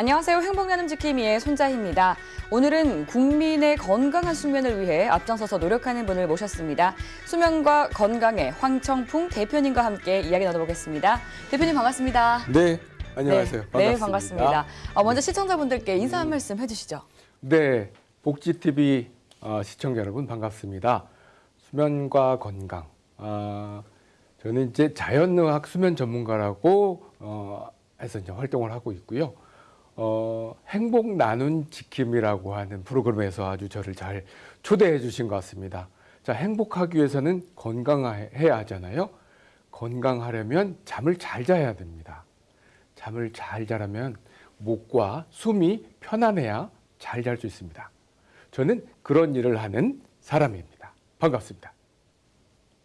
안녕하세요. 행복나눔 지킴이의 손자희입니다. 오늘은 국민의 건강한 숙면을 위해 앞장서서 노력하는 분을 모셨습니다. 수면과 건강의 황청풍 대표님과 함께 이야기 나눠보겠습니다. 대표님 반갑습니다. 네, 안녕하세요. 네, 반갑습니다. 네, 반갑습니다. 어, 먼저 시청자분들께 인사 한 말씀 해주시죠. 네, 복지TV 어, 시청자 여러분 반갑습니다. 수면과 건강. 아, 저는 이제 자연의학 수면 전문가라고 어, 해서 이제 활동을 하고 있고요. 어, 행복 나눈 지킴이라고 하는 프로그램에서 아주 저를 잘 초대해 주신 것 같습니다. 자, 행복하기 위해서는 건강해야 하잖아요. 건강하려면 잠을 잘 자야 됩니다. 잠을 잘 자려면 목과 숨이 편안해야 잘 잘 수 있습니다. 저는 그런 일을 하는 사람입니다. 반갑습니다.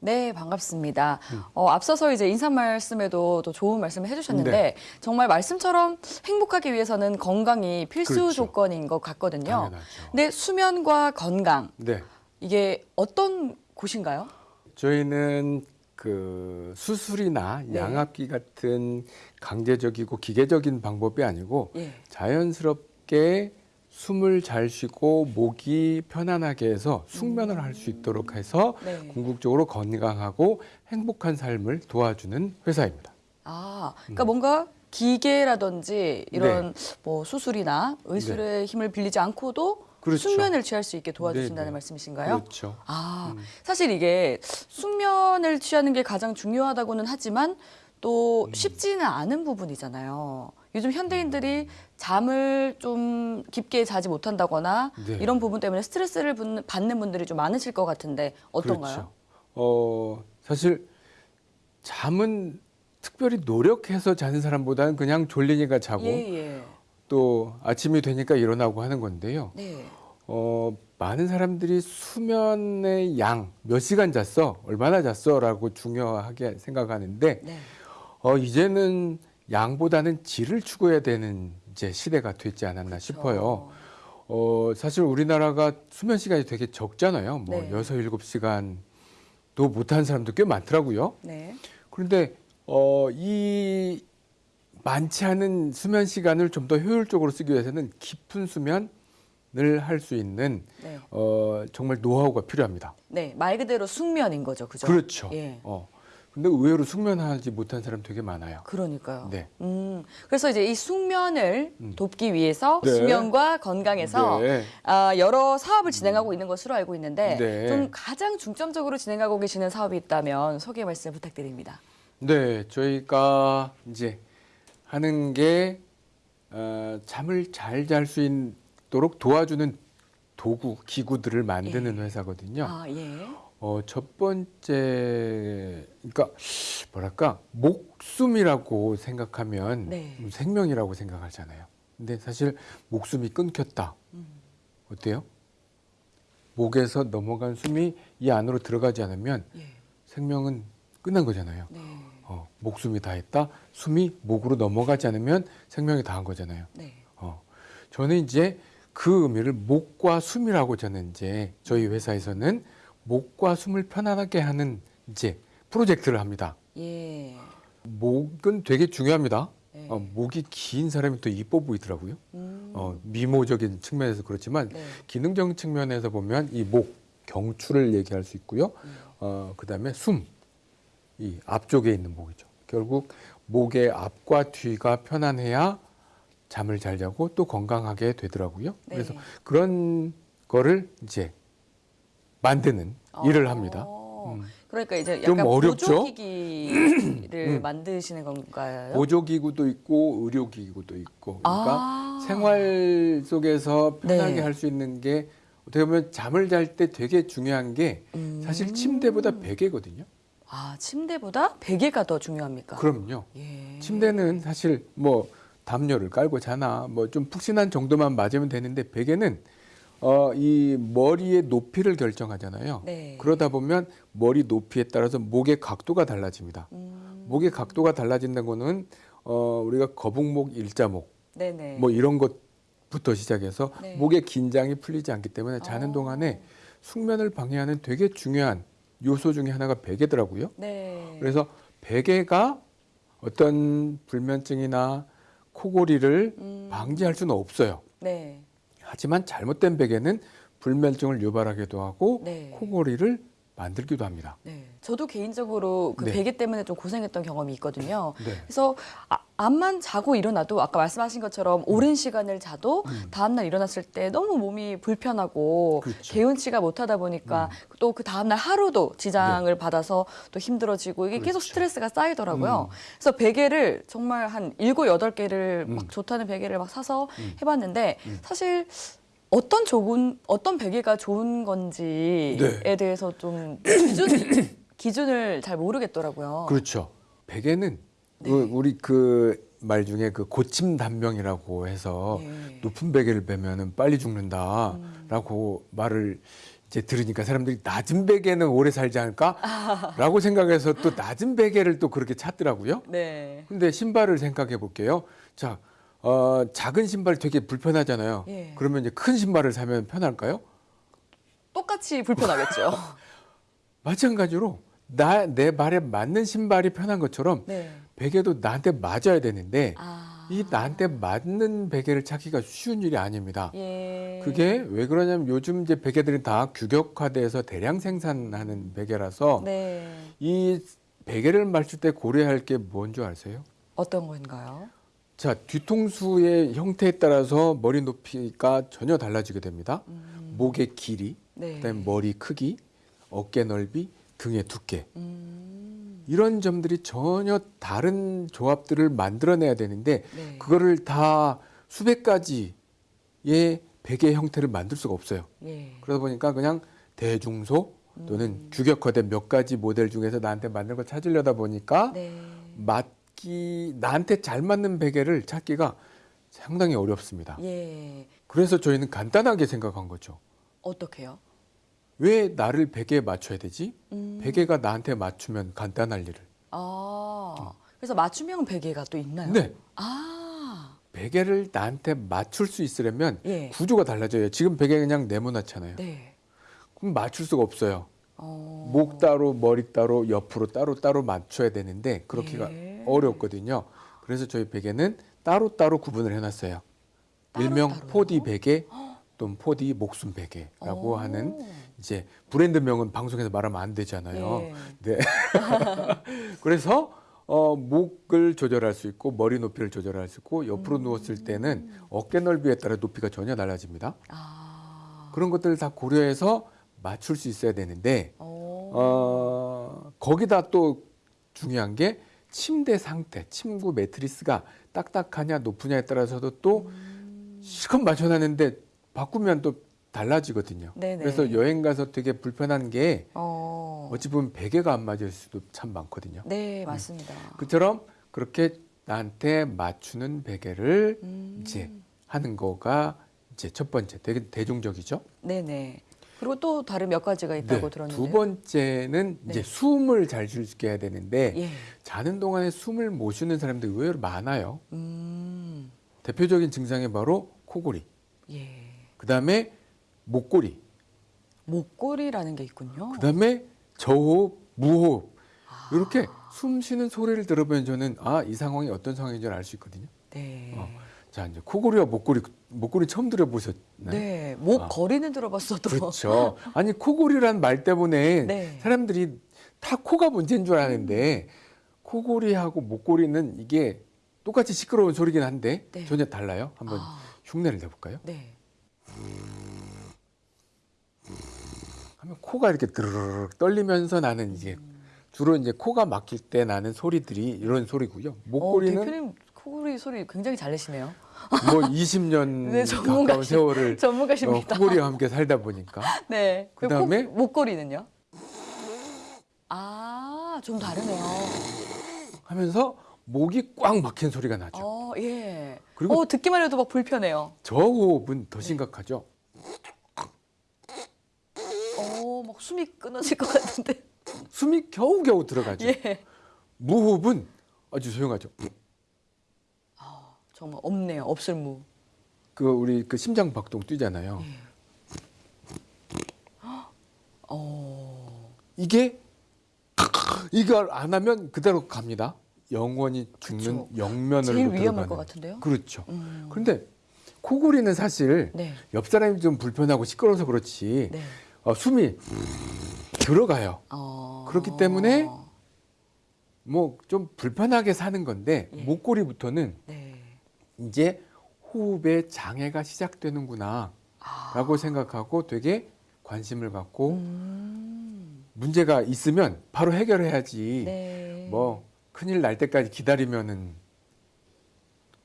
네, 반갑습니다. 음. 어, 앞서서 이제 인사 말씀에도 또 좋은 말씀을 해주셨는데 네. 정말 말씀처럼 행복하기 위해서는 건강이 필수 그렇죠. 조건인 것 같거든요. 당연하죠. 근데 수면과 건강 네, 이게 어떤 곳인가요? 저희는 그 수술이나 네. 양압기 같은 강제적이고 기계적인 방법이 아니고 예. 자연스럽게 숨을 잘 쉬고 목이 편안하게 해서 숙면을 할 수 있도록 해서 네. 궁극적으로 건강하고 행복한 삶을 도와주는 회사입니다. 아, 그러니까 뭔가 기계라든지 이런 뭐 수술이나 의술의 힘을 빌리지 않고도 네. 그렇죠. 숙면을 취할 수 있게 도와주신다는 네, 네. 말씀이신가요? 그렇죠. 아, 음. 사실 이게 숙면을 취하는 게 가장 중요하다고는 하지만 또 음. 쉽지는 않은 부분이잖아요. 요즘 현대인들이 잠을 좀 깊게 자지 못한다거나 네. 이런 부분 때문에 스트레스를 분- 받는 분들이 좀 많으실 것 같은데 어떤가요? 그렇죠. 어, 사실 잠은 특별히 노력해서 자는 사람보다는 그냥 졸리니까 자고 예, 예. 또 아침이 되니까 일어나고 하는 건데요. 네. 어, 많은 사람들이 수면의 양, 몇 시간 잤어? 얼마나 잤어? 라고 중요하게 생각하는데 네. 어, 이제는 양보다는 질을 추구해야 되는 이제 시대가 됐지 않았나 싶어요. 어, 사실 우리나라가 수면 시간이 되게 적잖아요. 뭐 네. 여섯 일곱 시간도 못하는 사람도 꽤 많더라고요. 네. 그런데 어, 이 많지 않은 수면 시간을 좀 더 효율적으로 쓰기 위해서는 깊은 수면 을 할 수 있는 네. 어, 정말 노하우가 필요합니다. 네. 말 그대로 숙면인 거죠. 그죠? 그렇죠. 예. 어. 근데 의외로 숙면하지 못한 사람 되게 많아요. 그러니까요. 네. 음, 그래서 이제 이 숙면을 음. 돕기 위해서 네. 수면과 건강에서 네. 아, 여러 사업을 진행하고 있는 것으로 알고 있는데 네. 좀 가장 중점적으로 진행하고 계시는 사업이 있다면 소개 말씀 부탁드립니다. 네, 저희가 이제 하는 게 어, 잠을 잘 잘 수 있도록 도와주는 도구, 기구들을 만드는 회사거든요. 아, 예. 어, 첫 번째, 그러니까 뭐랄까 목숨이라고 생각하면 네. 생명이라고 생각하잖아요. 근데 사실 목숨이 끊겼다. 음. 어때요? 목에서 넘어간 숨이 이 안으로 들어가지 않으면 예. 생명은 끝난 거잖아요. 네. 어, 목숨이 다했다. 숨이 목으로 넘어가지 않으면 생명이 다한 거잖아요. 네. 어, 저는 이제 그 의미를 목과 숨이라고 저는 이제 저희 회사에서는 목과 숨을 편안하게 하는 이제 프로젝트를 합니다. 예. 목은 되게 중요합니다. 네. 어, 목이 긴 사람이 더 이뻐 보이더라고요. 음. 어, 미모적인 측면에서 그렇지만 네. 기능적인 측면에서 보면 이 목, 경추를 얘기할 수 있고요. 음. 어, 그 다음에 숨, 이 앞쪽에 있는 목이죠. 결국 목의 앞과 뒤가 편안해야 잠을 잘 자고 또 건강하게 되더라고요. 네. 그래서 그런 거를 이제 만드는 일을 합니다. 어, 음. 그러니까 이제 좀 약간 어렵죠? 보조기기를 음. 만드시는 건가요? 보조기구도 있고 의료기구도 있고 그러니까 아. 생활 속에서 편하게 네. 할수 있는 게 어떻게 보면 잠을 잘 때 되게 중요한 게 음. 사실 침대보다 베개거든요. 아, 침대보다 베개가 더 중요합니까? 그럼요. 예. 침대는 사실 뭐 담요를 깔고 자나 뭐 좀 푹신한 정도만 맞으면 되는데 베개는 어 이 머리의 높이를 결정하잖아요. 네. 그러다 보면 머리 높이에 따라서 목의 각도가 달라집니다. 음. 목의 각도가 달라진다는 거는 어 우리가 거북목, 일자목 네네. 뭐 이런 것부터 시작해서 네. 목의 긴장이 풀리지 않기 때문에 자는 어. 동안에 숙면을 방해하는 되게 중요한 요소 중에 하나가 베개더라고요. 네. 그래서 베개가 어떤 불면증이나 코골이를 음. 방지할 수는 없어요. 네. 하지만 잘못된 베개는 불면증을 유발하기도 하고 네. 코골이를 만들기도 합니다. 네. 저도 개인적으로 그 네. 베개 때문에 좀 고생했던 경험이 있거든요. 네. 그래서 아, 암만 자고 일어나도 아까 말씀하신 것처럼 오랜 시간을 자도 음. 다음날 일어났을 때 너무 몸이 불편하고 그렇죠. 개운치가 못하다 보니까 또그 다음날 하루도 지장을 받아서 또 힘들어지고 이게 계속 네. 그렇죠. 스트레스가 쌓이더라고요. 음. 그래서 베개를 정말 한 일곱 여덟 개를 음. 막 좋다는 베개를 막 사서 음. 해봤는데 음. 사실 어떤 좋은 어떤 베개가 좋은 건지에 네. 대해서 좀 기준 기준을 잘 모르겠더라고요. 그렇죠. 베개는 네. 그 우리 그 말 중에 그 고침 단명이라고 해서 예. 높은 베개를 베면은 빨리 죽는다라고 말을 이제 들으니까 사람들이 낮은 베개는 오래 살지 않을까라고 생각해서 또 낮은 베개를 또 그렇게 찾더라고요. 네. 근데 신발을 생각해 볼게요. 자, 어, 작은 신발 되게 불편하잖아요. 예. 그러면 이제 큰 신발을 사면 편할까요? 똑같이 불편하겠죠. 마찬가지로 나 내 발에 맞는 신발이 편한 것처럼 네. 베개도 나한테 맞아야 되는데 아. 이 나한테 맞는 베개를 찾기가 쉬운 일이 아닙니다. 예. 그게 왜 그러냐면 요즘 이제 베개들이 다 규격화돼서 대량 생산하는 베개라서 네. 이 베개를 맞출 때 고려할 게 뭔 줄 아세요? 어떤 건가요? 자, 뒤통수의 형태에 따라서 머리 높이가 전혀 달라지게 됩니다. 음. 목의 길이, 네. 그다음에 머리 크기, 어깨 넓이, 등의 두께. 음. 이런 점들이 전혀 다른 조합들을 만들어내야 되는데 네. 그거를 다 수백 가지의 베개 형태를 만들 수가 없어요. 예. 그러다 보니까 그냥 대중소 또는 음. 규격화된 몇 가지 모델 중에서 나한테 맞는 걸 찾으려다 보니까 네. 맞기 나한테 잘 맞는 베개를 찾기가 상당히 어렵습니다. 예. 그래서 저희는 간단하게 생각한 거죠. 어떻게요? 왜 나를 베개에 맞춰야 되지? 음. 베개가 나한테 맞추면 간단할 일을. 아. 그래서 맞춤형 베개가 또 있나요? 네. 아. 베개를 나한테 맞출 수 있으려면 예. 구조가 달라져요. 지금 베개 그냥 네모나잖아요. 네. 그럼 맞출 수가 없어요. 어. 목 따로 머리 따로 옆으로 따로 따로 맞춰야 되는데 그렇게가 예. 어렵거든요. 그래서 저희 베개는 따로 따로 구분을 해놨어요. 따로 일명 따로요? 4D 베개 또는 4D 목숨 베개라고 오. 하는 이제 브랜드명은 방송에서 말하면 안 되잖아요. 예. 네. 그래서 어, 목을 조절할 수 있고 머리 높이를 조절할 수 있고 옆으로 음. 누웠을 때는 어깨 넓이에 따라 높이가 전혀 달라집니다. 아. 그런 것들을 다 고려해서 맞출 수 있어야 되는데 어. 어, 거기다 또 중요한 게 침대 상태, 침구 매트리스가 딱딱하냐 높으냐에 따라서도 또 음. 실컷 맞춰놨는데 바꾸면 또 달라지거든요. 네네. 그래서 여행 가서 되게 불편한 게 어. 어찌 보면 베개가 안 맞을 수도 참 많거든요. 네, 맞습니다. 그처럼 그렇게 나한테 맞추는 베개를 음. 이제 하는 거가 이제 첫 번째 되게 대중적이죠. 네네. 그리고 또 다른 몇 가지가 있다고 네, 들었는데. 두 번째는 이제 네. 숨을 잘 쉴 수 있게 해야 되는데 예. 자는 동안에 숨을 못 쉬는 사람들이 의외로 많아요. 음. 대표적인 증상이 바로 코골이, 예. 그다음에 목골이, 목골이라는 게 있군요. 그다음에 저호흡, 무호흡 아. 이렇게 숨 쉬는 소리를 들어보면 저는 아 이 상황이 어떤 상황인지 알 수 있거든요. 네. 어. 자 이제 코골이와 목골이 목골이 처음 들어보셨나요? 네. 목 아. 거리는 들어봤어도. 그렇죠. 아니 코골이란 말 때문에 네. 사람들이 다 코가 문제인 줄 아는데 코골이하고 목골이는 이게 똑같이 시끄러운 소리긴 한데 네. 전혀 달라요. 한번 아, 흉내를 내볼까요? 네. 하면 코가 이렇게 드르륵 떨리면서 나는 이제 주로 이제 코가 막힐 때 나는 소리들이 이런 소리고요. 어, 목골이는 대표님 코골이 소리 굉장히 잘 내시네요. 뭐 20년 네, 가까운 세월을 어, 전문가십니다. 코골이와 함께 살다 보니까 네. 그리고 그다음에? 코- 목걸이는요? 아, 좀 다르네요. 하면서 목이 꽉 막힌 소리가 나죠. 어, 예. 그리고- 어, 듣기만 해도 막 불편해요. 저 호흡은 더 심각하죠. 어, 막 숨이 끊어질 것 같은데. 숨이 겨우겨우 들어가죠. 예. 무호흡은 아주 조용하죠. 아, 정말 없네요. 없을 무. 그 우리 그 심장 박동 뛰잖아요. 어. 이게 이걸 안 하면 그대로 갑니다. 영원히 죽는 그쵸. 영면으로 제일 위험할. 것 같은데요. 그렇죠. 음. 그런데 코골이는 사실 네. 옆 사람이 좀 불편하고 시끄러워서 그렇지 네. 어, 숨이 들어가요. 어. 그렇기 때문에 뭐 좀 불편하게 사는 건데 예. 목골이부터는 네. 이제 호흡에 장애가 시작되는구나 아. 라고 생각하고 되게 관심을 갖고 음. 문제가 있으면 바로 해결해야지 네. 뭐 큰일 날 때까지 기다리면은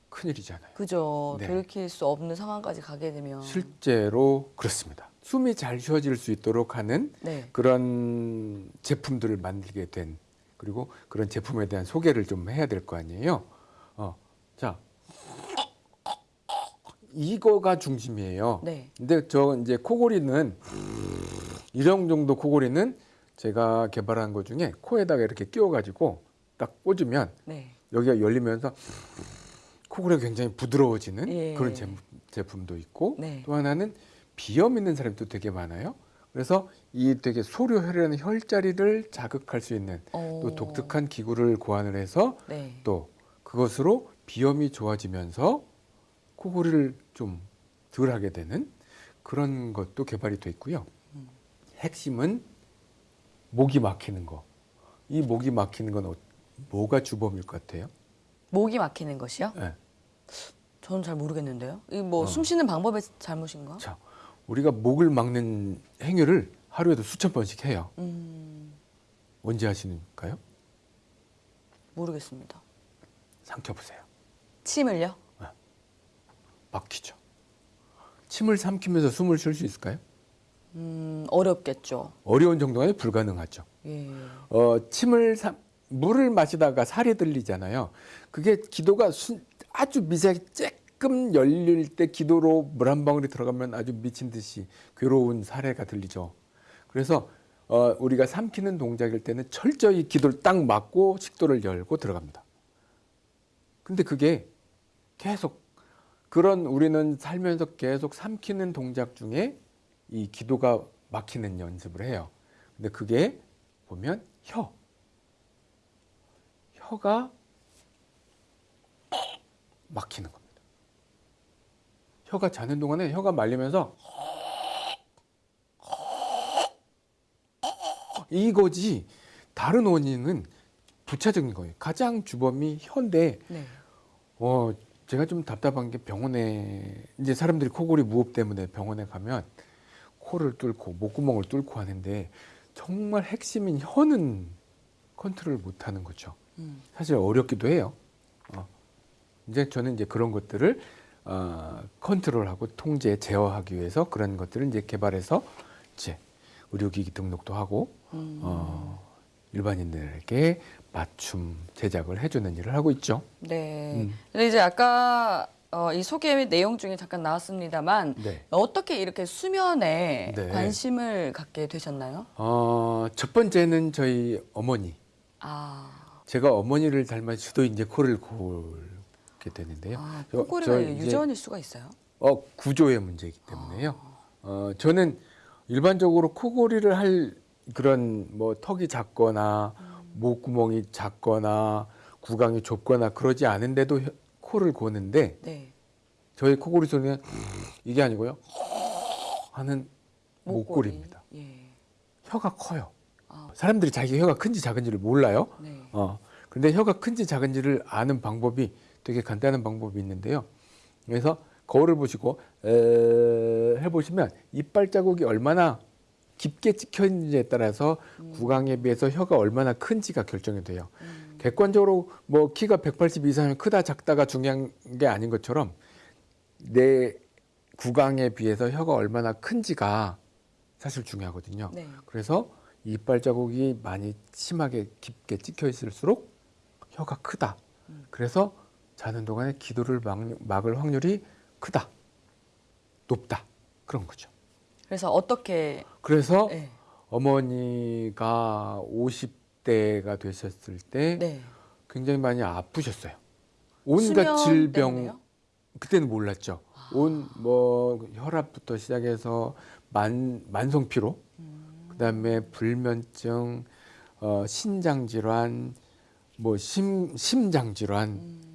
큰일이잖아요. 그죠. 네. 돌이킬 수 없는 상황까지 가게 되면. 실제로 그렇습니다. 숨이 잘 쉬어질 수 있도록 하는 네. 그런 제품들을 만들게 된 그리고 그런 제품에 대한 소개를 좀 해야 될 거 아니에요. 어, 자 이거가 중심이에요. 네. 근데 저 이제 코골이는 이런 정도 코골이는 제가 개발한 것 중에 코에다가 이렇게 끼워가지고 딱 꽂으면 네. 여기가 열리면서 코골이가 굉장히 부드러워지는 예. 그런 제, 제품도 있고 네. 또 하나는 비염 있는 사람도 되게 많아요. 그래서 이 되게 소료혈이라는 혈자리를 자극할 수 있는 어. 또 독특한 기구를 고안을 해서 네. 또 그것으로 비염이 좋아지면서 코골이를 좀 덜 하게 되는 그런 것도 개발이 돼 있고요. 음. 핵심은 목이 막히는 거. 이 목이 막히는 건 어- 뭐가 주범일 것 같아요? 목이 막히는 것이요? 네. 저는 잘 모르겠는데요. 이뭐 어. 숨 쉬는 방법의 잘못인가? 자, 우리가 목을 막는 행위를 하루에도 수천 번씩 해요. 음. 언제 하시는가요? 모르겠습니다. 삼켜보세요. 침을요? 막히죠. 침을 삼키면서 숨을 쉴 수 있을까요? 음, 어렵겠죠. 어려운 정도가 아니라 불가능하죠. 예. 어, 침을 삼, 물을 마시다가 살이 들리잖아요. 그게 기도가 순, 아주 미세하게 쬐 끔 열릴 때 기도로 물 한 방울이 들어가면 아주 미친 듯이 괴로운 사례가 들리죠. 그래서 어, 우리가 삼키는 동작일 때는 철저히 기도를 딱 막고 식도를 열고 들어갑니다. 근데 그게 계속 그런 우리는 살면서 계속 삼키는 동작 중에 이 기도가 막히는 연습을 해요. 근데 그게 보면 혀. 혀가 막히는 겁니다. 혀가 자는 동안에 혀가 말리면서 이거지 다른 원인은 부차적인 거예요. 가장 주범이 혀인데 네. 어 제가 좀 답답한 게 병원에 이제 사람들이 코골이 무호흡 때문에 병원에 가면 코를 뚫고 목구멍을 뚫고 하는데 정말 핵심인 혀는 컨트롤 못 하는 거죠. 음. 사실 어렵기도 해요. 어. 이제 저는 이제 그런 것들을 어, 컨트롤하고 통제, 제어하기 위해서 그런 것들을 이제 개발해서 이제 의료기기 등록도 하고 음. 어, 일반인들에게 맞춤 제작을 해주는 일을 하고 있죠. 네. 음. 근데 이제 아까 어, 이 소개 내용 중에 잠깐 나왔습니다만 네. 어떻게 이렇게 수면에 네. 관심을 갖게 되셨나요? 어, 첫 번째는 저희 어머니. 아, 제가 어머니를 닮아 주도 이제 코를 골 게 되는데요. 아 이제- 유전일 수가 있어요? 어, 구조의 문제이기 때문에요. 어, 저는 일반적으로 코골이를 할 그런 뭐 턱이 작거나 목구멍이 작거나 구강이 좁거나 그러지 않은데도 혀- 코를 고는데 네. 저희 코골이 소리는 이게 아니고요. 하는 목골입니다. 예. 혀가 커요. 아, 사람들이 자기 혀가 큰지 작은지를 몰라요. 네. 어. 근데 혀가 큰지 작은지를 아는 방법이 되게 간단한 방법이 있는데요. 그래서 거울을 보시고 에, 해보시면 이빨 자국이 얼마나 깊게 찍혀 있는지에 따라서 구강에 비해서 혀가 얼마나 큰지가 결정이 돼요. 음. 객관적으로 뭐 키가 180 이상이면 크다 작다가 중요한 게 아닌 것처럼 내 구강에 비해서 혀가 얼마나 큰지가 사실 중요하거든요. 네. 그래서 이빨 자국이 많이 심하게 깊게 찍혀 있을수록 혀가 크다. 음. 그래서 자는 동안에 기도를 막, 막을 확률이 크다. 높다. 그런 거죠. 그래서 어떻게 그래서 네. 어머니가 50대가 되셨을 때 네. 굉장히 많이 아프셨어요. 온갖 질병 때문에요? 그때는 몰랐죠. 온뭐 혈압부터 시작해서 만 만성 피로, 음. 그다음에 불면증, 어, 신장 질환, 뭐 심, 심장 질환 음.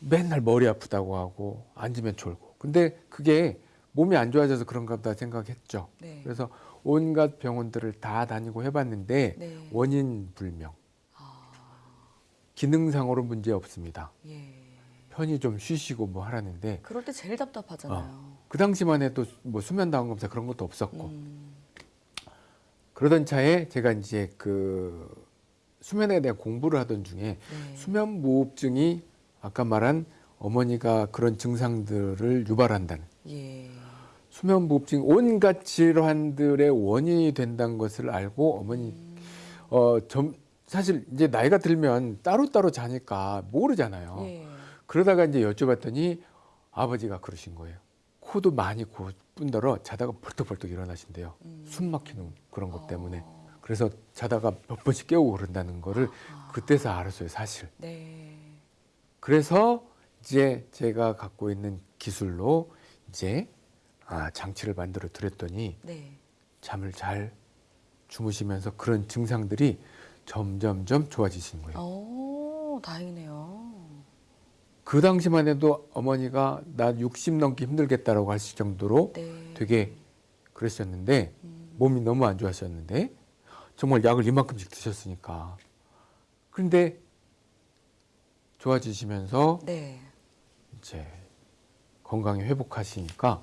맨날 머리 아프다고 하고 앉으면 졸고 근데 그게 몸이 안 좋아져서 그런가 보다 생각했죠. 네. 그래서 온갖 병원들을 다 다니고 해봤는데 네. 원인 불명. 아, 기능상으로 문제 없습니다. 예. 편히 좀 쉬시고 뭐 하라는데 그럴 때 제일 답답하잖아요. 그 당시만 해도 뭐 수면 다운 검사 그런 것도 없었고 음. 그러던 차에 제가 이제 그 수면에 대한 공부를 하던 중에 네. 수면 무호흡증이 아까 말한 어머니가 그런 증상들을 유발한다는 예. 수면 무호흡증 온갖 질환들의 원인이 된다는 것을 알고 어머니 음. 어좀 사실 이제 나이가 들면 따로따로 자니까 모르잖아요. 예. 그러다가 이제 여쭤봤더니 아버지가 그러신 거예요. 코도 많이 고뿐더러 자다가 벌떡벌떡 일어나신대요. 음. 숨 막히는 그런 것 때문에. 어. 그래서 자다가 몇 번씩 깨우고 그런다는 거를 아. 그때서 알았어요, 사실. 네. 그래서 이제 제가 갖고 있는 기술로 이제 아, 장치를 만들어 드렸더니 네. 잠을 잘 주무시면서 그런 증상들이 점점점 좋아지시는 거예요. 오, 다행이네요. 그 당시만 해도 어머니가 나 60 넘기 힘들겠다라고 하실 정도로 네. 되게 그러셨는데 음. 몸이 너무 안 좋아하셨는데 정말 약을 이만큼씩 드셨으니까 그런데 좋아지시면서 네. 이제 건강이 회복하시니까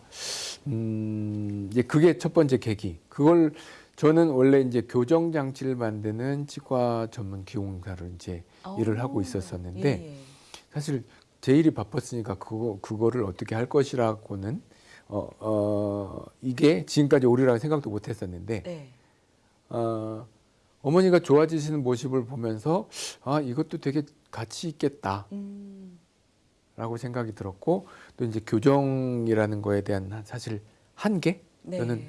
음 이제 그게 첫 번째 계기 그걸 저는 원래 이제 교정 장치를 만드는 치과 전문 기공사를 이제 일을 하고 오, 있었었는데 예, 예. 사실 제 일이 바빴으니까 그거 그거를 어떻게 할 것이라고는 어, 어 이게 지금까지 오리라고 생각도 못 했었는데 네. 어 어머니가 좋아지시는 모습을 보면서 아 이것도 되게 가치 있겠다라고 음. 생각이 들었고 또 이제 교정이라는 거에 대한 한- 사실 한계 네. 저는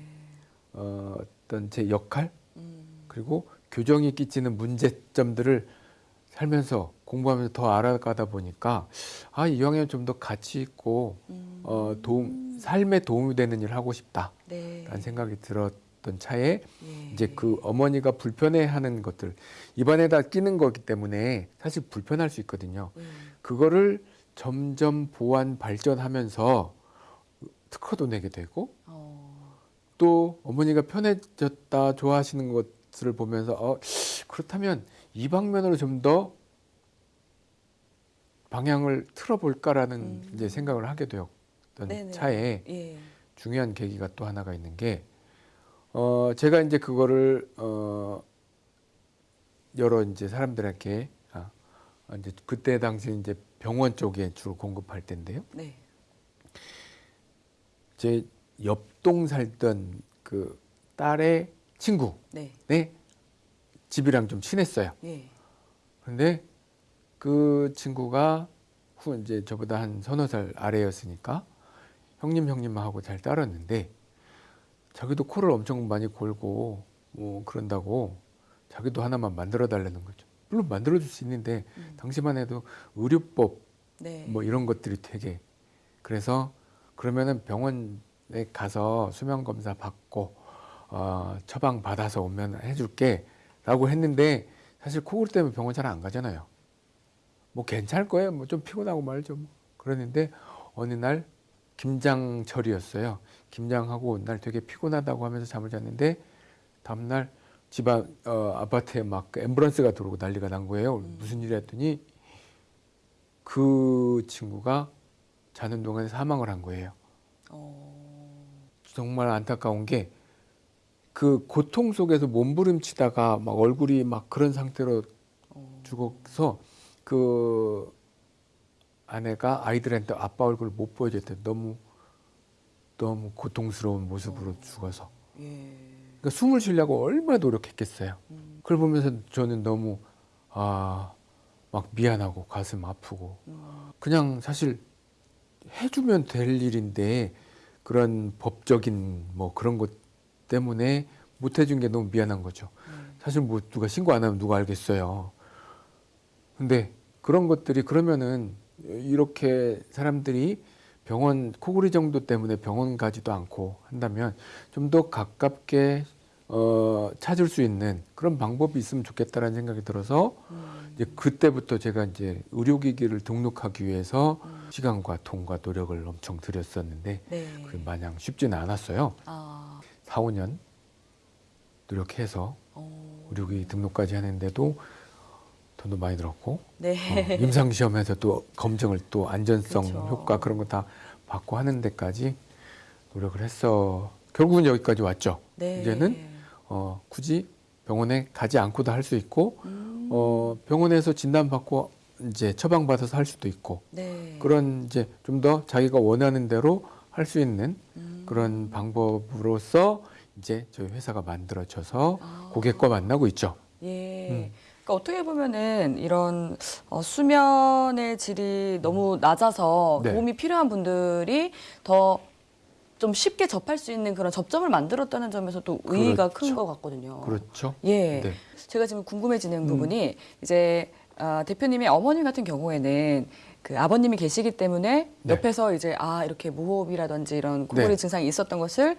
어, 어떤 제 역할 음. 그리고 교정이 끼치는 문제점들을 살면서 공부하면서 더 알아가다 보니까 아 이왕이면 좀 더 가치 있고 음. 어 도움 삶에 도움이 되는 일을 하고 싶다 라는 네. 생각이 들었 던 차에 예. 이제 그 어머니가 불편해하는 것들 입안에다 끼는 거기 때문에 사실 불편할 수 있거든요. 예. 그거를 점점 보완 발전하면서 특허도 내게 되고 어. 또 어머니가 편해졌다 좋아하시는 것을 보면서 어 그렇다면 이 방면으로 좀 더 방향을 틀어볼까라는 음. 이제 생각을 하게 되었던 네네. 차에 예. 중요한 계기가 또 하나가 있는 게 어, 제가 이제 그거를 어, 여러 이제 사람들에게 아, 이제 그때 당시 이제 병원 쪽에 주로 공급할 때인데요. 네. 제 옆동 살던 그 딸의 친구 네. 네 집이랑 좀 친했어요. 예. 그런데 그 친구가 후 이제 저보다 한 서너 살 아래였으니까 형님 형님하고 잘 따랐는데 자기도 코를 엄청 많이 골고 뭐 그런다고 자기도 하나만 만들어 달라는 거죠. 물론 만들어 줄 수 있는데 음. 당시만 해도 의료법 네. 뭐 이런 것들이 되게 그래서 그러면은 병원에 가서 수면 검사 받고 어, 처방 받아서 오면 해줄게라고 했는데 사실 코골이 때문에 병원 잘 안 가잖아요. 뭐 괜찮을 거예요. 뭐 좀 피곤하고 말죠. 뭐. 그러는데 어느 날 김장철이었어요. 김장하고 온날 되게 피곤하다고 하면서 잠을 잤는데 다음날 집안 어, 아파트에 막그 앰뷸런스가 들어오고 난리가 난 거예요. 음. 무슨 일이 했더니 그 친구가 자는 동안에 사망을 한 거예요. 어. 정말 안타까운 게 그 고통 속에서 몸부림치다가 막 얼굴이 막 그런 상태로 어. 죽어서 그 아내가 아이들한테 아빠 얼굴을 못 보여줬대. 너무 너무 고통스러운 모습으로 죽어서. 예. 그러니까 숨을 쉬려고 얼마나 노력했겠어요. 음. 그걸 보면서 저는 너무 아 막 미안하고 가슴 아프고 음. 그냥 사실 해주면 될 일인데 그런 법적인 뭐 그런 것 때문에 못 해준 게 너무 미안한 거죠. 음. 사실 뭐 누가 신고 안 하면 누가 알겠어요. 근데 그런 것들이 그러면은 이렇게 사람들이 병원 코골이 정도 때문에 병원 가지도 않고 한다면 좀 더 가깝게 어, 찾을 수 있는 그런 방법이 있으면 좋겠다라는 생각이 들어서 음. 이제 그때부터 제가 이제 의료기기를 등록하기 위해서 음. 시간과 돈과 노력을 엄청 들였었는데 네. 그 마냥 쉽지는 않았어요. 아, 4, 5년 노력해서 어, 의료기기 등록까지 하는데도 돈도 많이 들었고 네. 어, 임상 시험에서 또 검증을 또 안전성 그쵸. 효과 그런 거 다 받고 하는 데까지 노력을 했어. 결국은 여기까지 왔죠. 네. 이제는 어, 굳이 병원에 가지 않고도 할 수 있고 음, 어, 병원에서 진단 받고 이제 처방 받아서 할 수도 있고 네. 그런 이제 좀 더 자기가 원하는 대로 할 수 있는 음. 그런 방법으로서 이제 저희 회사가 만들어져서 아. 고객과 만나고 있죠. 예. 음. 그러니까 어떻게 보면은 이런 어, 수면의 질이 너무 낮아서 네. 도움이 필요한 분들이 더 좀 쉽게 접할 수 있는 그런 접점을 만들었다는 점에서 또 의의가 큰 그렇죠. 것 같거든요. 그렇죠. 예. 네. 제가 지금 궁금해지는 음. 부분이 이제 아, 대표님의 어머님 같은 경우에는 그 아버님이 계시기 때문에 네. 옆에서 이제 아 이렇게 무호흡이라든지 이런 코골이 네. 증상이 있었던 것을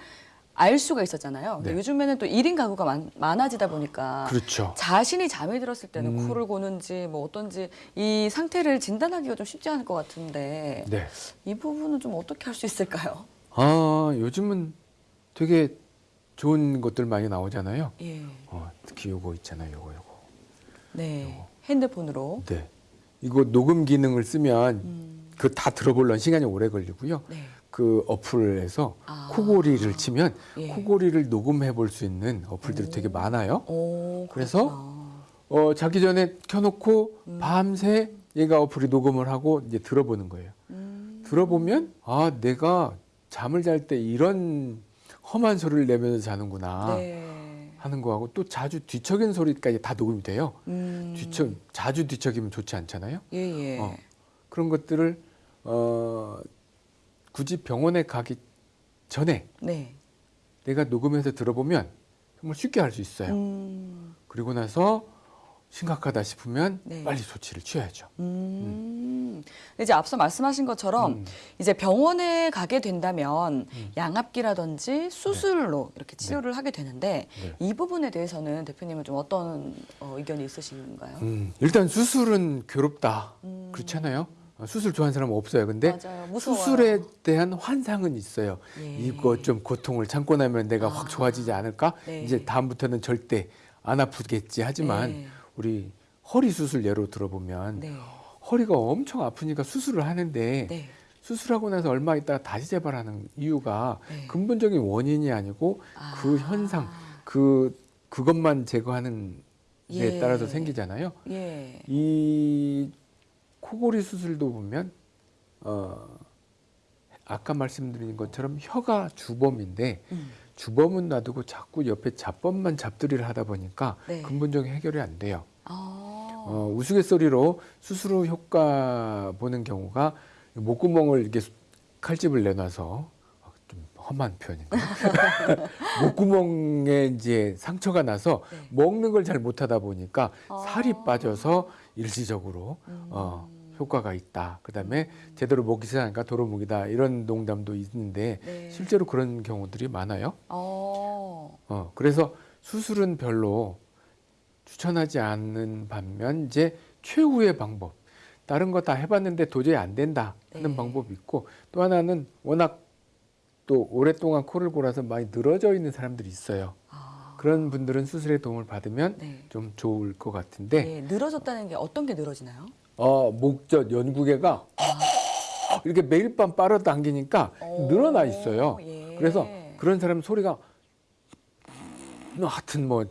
알 수가 있었잖아요. 네. 요즘에는 또 1인 가구가 많, 많아지다 보니까 그렇죠. 자신이 잠이 들었을 때는 음. 코를 고는지 뭐 어떤지 이 상태를 진단하기가 좀 쉽지 않을 것 같은데 네. 이 부분은 좀 어떻게 할 수 있을까요? 아, 요즘은 되게 좋은 것들 많이 나오잖아요. 예, 어, 특히 요거 있잖아요. 요거 요거. 네, 핸드폰으로. 네. 이거 녹음 기능을 쓰면 음, 그다 들어보려면 시간이 오래 걸리고요. 네. 그 어플에서 아. 코골이를 치면 예. 코골이를 녹음해 볼 수 있는 어플들이 되게 많아요. 오, 그래서. 어, 자기 전에 켜놓고 음. 밤새 얘가 어플이 녹음을 하고 이제 들어보는 거예요. 음, 들어보면 아 내가 잠을 잘 때 이런 험한 소리를 내면서 자는구나 네. 하는 거하고 또 자주 뒤척이는 소리까지 다 녹음이 돼요. 음, 뒤척 자주 뒤척이면 좋지 않잖아요. 예, 예. 어, 그런 것들을 어, 굳이 병원에 가기 전에 네. 내가 녹음해서 들어보면 정말 쉽게 할 수 있어요. 음, 그리고 나서 심각하다 싶으면 네. 빨리 조치를 취해야죠. 음. 이제 앞서 말씀하신 것처럼 음. 이제 병원에 가게 된다면 음. 양압기라든지 수술로 이렇게 치료를 하게 되는데 네. 이 부분에 대해서는 대표님은 좀 어떤 어, 의견이 있으신가요? 음, 일단 수술은 괴롭다. 음. 그렇잖아요. 어, 수술 좋아하는 사람 은 없어요. 근데. 수술에 대한 환상은 있어요. 예. 이거 좀 고통을 참고 나면 내가 아. 확 좋아지지 않을까? 네. 이제 다음부터는 절대 안 아프겠지. 하지만 네. 우리 허리 수술 예로 들어보면 네. 허리가 엄청 아프니까 수술을 하는데 네. 수술하고 나서 얼마 있다가 다시 재발하는 이유가 네. 근본적인 원인이 아니고 그 아. 현상, 그 그것만 제거하는 데 예. 따라서 생기잖아요. 예. 이 코골이 수술도 보면 어 아까 말씀드린 것처럼 혀가 주범인데 음. 주범은 놔두고 자꾸 옆에 잡범만 잡들이를 하다 보니까 네. 근본적인 해결이 안 돼요. 아. 어, 우스갯소리로 수술 후 효과 보는 경우가 목구멍을 이렇게 칼집을 내놔서 아, 좀 험한 표현인가요? 목구멍에 이제 상처가 나서 네. 먹는 걸 잘 못하다 보니까 아. 살이 빠져서 일시적으로 음. 어, 효과가 있다. 그다음에 제대로 먹기 시작하니까 도로묵이다 이런 농담도 있는데 네. 실제로 그런 경우들이 많아요. 어. 어, 그래서 수술은 별로 추천하지 않는 반면 이제 최후의 방법 다른 거 다 해봤는데 도저히 안 된다 하는 네. 방법이 있고 또 하나는 워낙 또 오랫동안 코를 골아서 많이 늘어져 있는 사람들이 있어요. 아. 그런 분들은 수술의 도움을 받으면 네. 좀 좋을 것 같은데 네. 늘어졌다는 게 어떤 게 늘어지나요? 어, 목젖 연구개가 이렇게 매일 밤 빨아당기니까 오, 늘어나 있어요. 예. 그래서 그런 사람 소리가 하여튼 뭐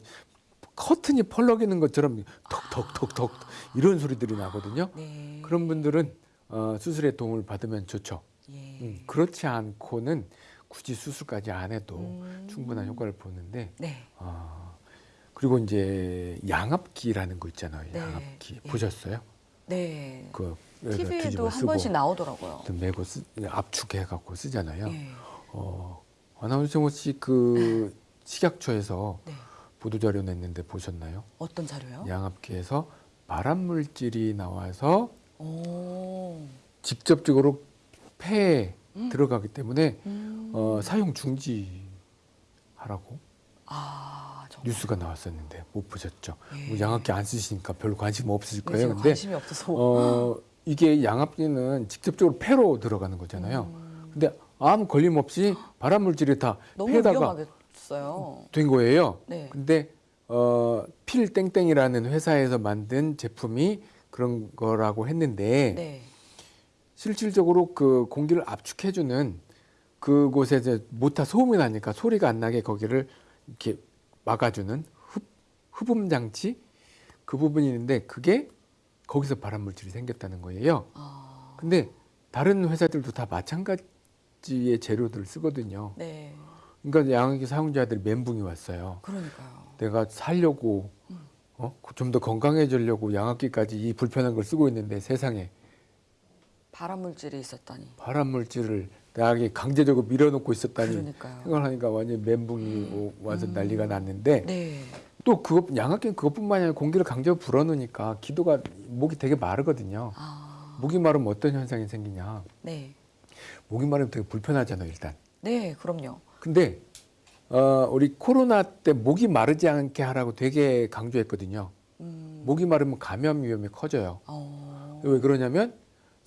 커튼이 펄럭이는 것처럼 톡톡톡톡 이런 소리들이 나거든요. 네. 그런 분들은 어, 수술의 도움을 받으면 좋죠. 예. 음, 그렇지 않고는 굳이 수술까지 안 해도 음. 충분한 효과를 보는데 네. 아, 그리고 이제 양압기라는 거 있잖아요. 네. 양압기 예. 보셨어요? 네. 그 TV에도 뒤집어 한 번씩 나오더라고요. 또 메고 쓰, 압축해 갖고 쓰잖아요. 예. 어, 아나운서 혹시 그 식약처에서 네. 보도 자료 냈는데 보셨나요? 어떤 자료요? 양압기에서 발암 물질이 나와서 오. 직접적으로 폐에 음. 들어가기 때문에 음. 어, 사용 중지하라고. 아, 뉴스가 나왔었는데 못 보셨죠? 예. 뭐 양압기 안 쓰시니까 별로 관심 없으실 네, 거예요. 근데 관심이 없어서. 어, 이게 양압기는 직접적으로 폐로 들어가는 거잖아요. 근데 아무 걸림 없이 발암 물질이 다 폐에다가 위험하겠어요. 된 거예요. 네. 근데 어, 필 땡땡이라는 회사에서 만든 제품이 그런 거라고 했는데 네. 실질적으로 그 공기를 압축해주는 그곳에 이제 모타 소음이 나니까 소리가 안 나게 거기를 이렇게 막아주는 흡, 흡음 장치 그 부분이 있는데 그게 거기서 발암 물질이 생겼다는 거예요. 아, 근데 다른 회사들도 다 마찬가지의 재료들을 쓰거든요. 네. 그러니까 양압기 사용자들이 멘붕이 왔어요. 그러니까요. 내가 살려고 어? 좀 더 건강해지려고 양압기까지 이 불편한 걸 쓰고 있는데 세상에 발암 물질이 있었다니. 발암 물질을 나에게 강제적으로 밀어넣고 있었다니 그러니까요. 생각하니까 완전 멘붕이 오- 와서 난리가 났는데 네. 또 그것 양압기는 그것뿐만 아니라 공기를 강제로 불어넣으니까 기도가 목이 되게 마르거든요. 아, 목이 마르면 어떤 현상이 생기냐? 네. 목이 마르면 되게 불편하잖아요, 일단. 네, 그럼요. 근데 어, 우리 코로나 때 목이 마르지 않게 하라고 되게 강조했거든요. 음, 목이 마르면 감염 위험이 커져요. 어, 왜 그러냐면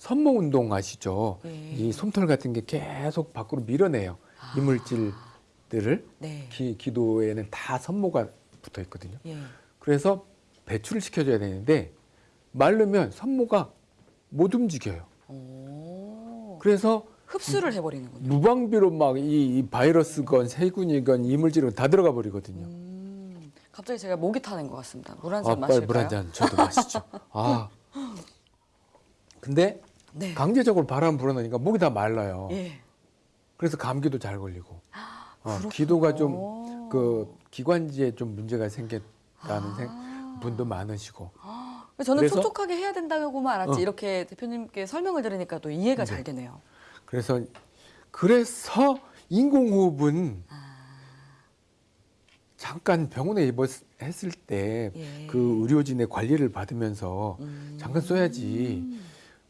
선모 운동 아시죠? 예. 이 솜털 같은 게 계속 밖으로 밀어내요. 아. 이물질들을 네. 기, 기도에는 다 선모가 붙어 있거든요. 예. 그래서 배출을 시켜줘야 되는데 마르면 선모가 못 움직여요. 오, 그래서 흡수를 해버리는군요. 무방비로 막이 바이러스건 세균이건 이물질은 다 들어가 버리거든요. 음, 갑자기 제가 목이 타는 것 같습니다. 물한 아, 잔 마실까요? 물한 잔 저도 마시죠. 아. 근데 네. 강제적으로 바람 불어넣으니까 목이 다 말라요. 예. 그래서 감기도 잘 걸리고. 어, 그렇군요. 기도가 좀 그 기관지에 좀 문제가 생겼다는 아. 생- 분도 많으시고. 저는 그래서- 촉촉하게 해야 된다고만 알았지 어. 이렇게 대표님께 설명을 들으니까 또 이해가 네. 잘 되네요. 그래서 그래서 인공호흡은 아. 잠깐 병원에 입원했을 때그 예. 의료진의 관리를 받으면서 음. 잠깐 써야지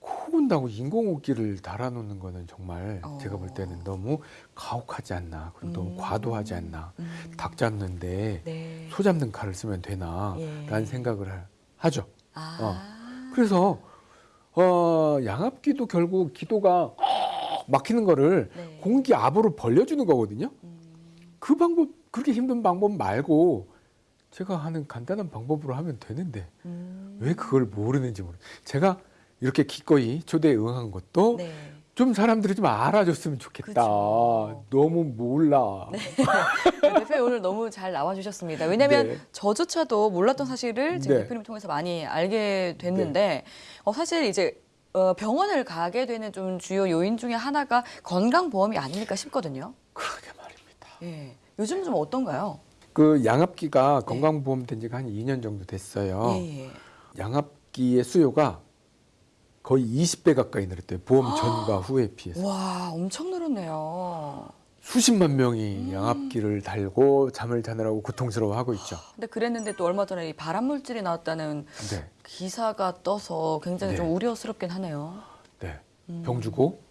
코 온다고 인공호흡기를 달아놓는 거는 정말 어. 제가 볼 때는 너무 가혹하지 않나 그리고 너무 음. 과도하지 않나 음. 닭 잡는데 네. 소 잡는 칼을 쓰면 되나 예. 라는 생각을 하- 하죠 아. 그래서 어, 양압기도 결국 기도가 막히는 거를 네. 공기 압으로 벌려주는 거거든요 음. 그 방법 그렇게 힘든 방법 말고 제가 하는 간단한 방법으로 하면 되는데 음. 왜 그걸 모르는지 모르. 제가 이렇게 기꺼이 초대에 응한 것도 네. 좀 사람들이 좀 알아줬으면 좋겠다. 그쵸. 너무 몰라. 네, 대표님 오늘 너무 잘 나와주셨습니다. 왜냐하면 네. 저조차도 몰랐던 사실을 지금 네. 대표님 통해서 많이 알게 됐는데 어, 사실 이제 어, 병원을 가게 되는 좀 주요 요인 중에 하나가 건강보험이 아닐까 싶거든요. 그러게 말입니다. 예. 요즘 좀 어떤가요? 그 양압기가 건강보험 된 지가 한 2년 정도 됐어요. 예, 예. 양압기의 수요가 거의 20배 가까이 늘었대요. 보험 전과 후에 비해서. 와, 엄청 늘었네요. 수십만 명이 음. 양압기를 달고 잠을 자느라고 고통스러워하고 있죠. 근데 그랬는데 또 얼마 전에 이 발암 물질이 나왔다는 네. 기사가 떠서 굉장히 네. 좀 우려스럽긴 하네요. 네. 음. 병 주고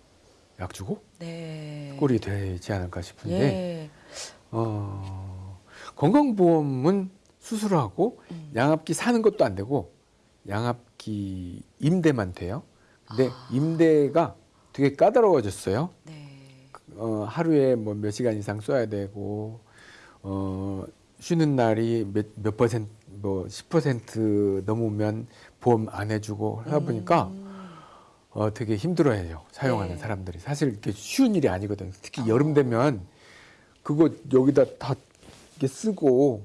약 주고 네. 꼴이 되지 않을까 싶은데 예. 어, 건강보험은 수술하고 음. 양압기 사는 것도 안 되고 양압 기 임대만 돼요. 근데 아. 임대가 되게 까다로워졌어요. 네. 어, 하루에 뭐 몇 시간 이상 써야 되고 어, 쉬는 날이 몇, 몇 퍼센트 뭐 10% 넘으면 보험 안 해주고 하다 보니까 음. 어, 되게 힘들어해요 사용하는 네. 사람들이 사실 이렇게 쉬운 일이 아니거든요. 특히 여름 되면 그거 여기다 다 이렇게 쓰고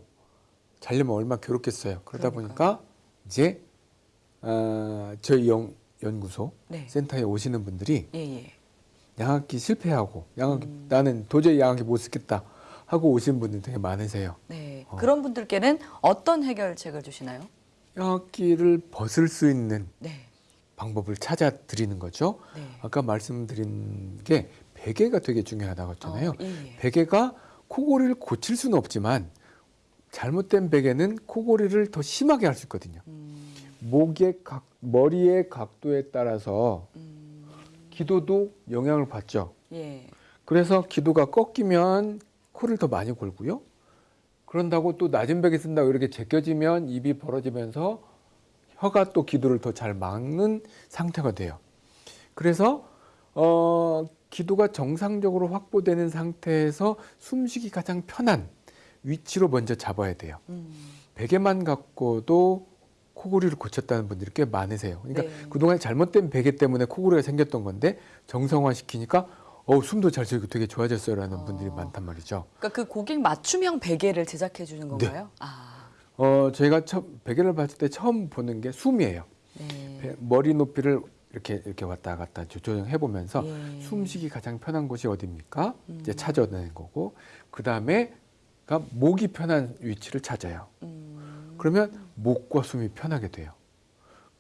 자려면 얼마나 괴롭겠어요. 그러다 그러니까요. 보니까 이제 어, 저희 영, 연구소 네. 센터에 오시는 분들이 예, 예. 양압기 실패하고 양압기 음. 나는 도저히 양압기 못 쓰겠다 하고 오시는 분들 되게 많으세요. 네. 어. 그런 분들께는 어떤 해결책을 주시나요? 양압기를 벗을 수 있는 네. 방법을 찾아 드리는 거죠. 네. 아까 말씀드린 게 베개가 되게 중요하다고 했잖아요. 어, 예, 예. 베개가 코골이를 고칠 수는 없지만 잘못된 베개는 코골이를 더 심하게 할 수 있거든요. 음, 목의 각, 머리의 각도에 따라서 음, 기도도 영향을 받죠. 예. 그래서 기도가 꺾이면 코를 더 많이 골고요. 그런다고 또 낮은 벽에 쓴다고 이렇게 제껴지면 입이 벌어지면서 혀가 또 기도를 더 잘 막는 상태가 돼요. 그래서 어, 기도가 정상적으로 확보되는 상태에서 숨쉬기 가장 편한 위치로 먼저 잡아야 돼요. 음. 베개만 갖고도 코골이를 고쳤다는 분들이 꽤 많으세요. 그러니까 네. 그동안 잘못된 베개 때문에 코골이가 생겼던 건데 정성화 시키니까 어 숨도 잘 쉬고 되게 좋아졌어요라는 어. 분들이 많단 말이죠. 그러니까 그 고객 맞춤형 베개를 제작해 주는 건가요? 아, 어 저희가 처음 베개를 봤을 때 처음 보는 게 숨이에요. 네. 배- 머리 높이를 이렇게 이렇게 왔다 갔다 조- 조정해 보면서 예. 숨쉬기 가장 편한 곳이 어디입니까? 이제 음. 찾아내는 거고 그 다음에가 목이 편한 위치를 찾아요. 음. 그러면 목과 숨이 편하게 돼요.